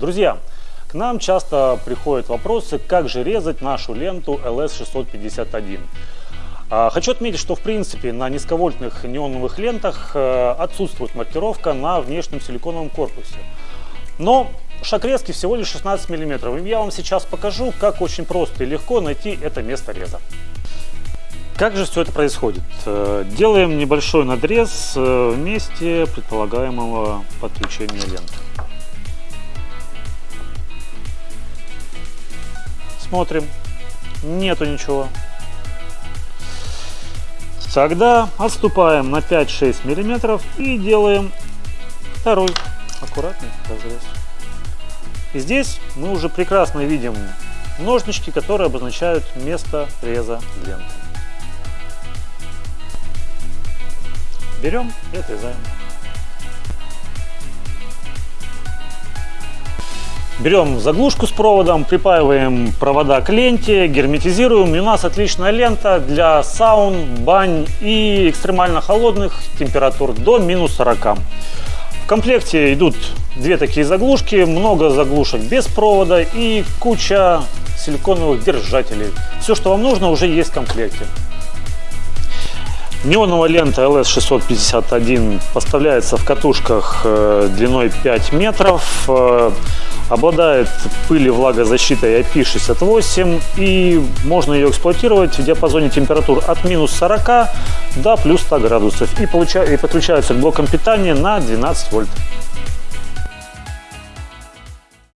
Друзья, к нам часто приходят вопросы, как же резать нашу ленту LS651. А, хочу отметить, что в принципе на низковольтных неоновых лентах э, отсутствует маркировка на внешнем силиконовом корпусе. Но шаг резки всего лишь 16 мм. И я вам сейчас покажу, как очень просто и легко найти это место реза. Как же все это происходит? Э, делаем небольшой надрез э, в месте предполагаемого подключения ленты. Смотрим. Нету ничего. Тогда отступаем на 5-6 миллиметров и делаем второй аккуратный разрез. И здесь мы уже прекрасно видим ножнички, которые обозначают место реза ленты. Берем и отрезаем. Берем заглушку с проводом, припаиваем провода к ленте, герметизируем. И у нас отличная лента для саун, бань и экстремально холодных температур до минус 40. В комплекте идут две такие заглушки, много заглушек без провода и куча силиконовых держателей. Все, что вам нужно, уже есть в комплекте. Неоновая лента LS651 поставляется в катушках э, длиной 5 метров, э, обладает пыли влагозащитой IP68 и можно ее эксплуатировать в диапазоне температур от минус 40 до плюс 100 градусов и, получа... и подключается к блокам питания на 12 вольт.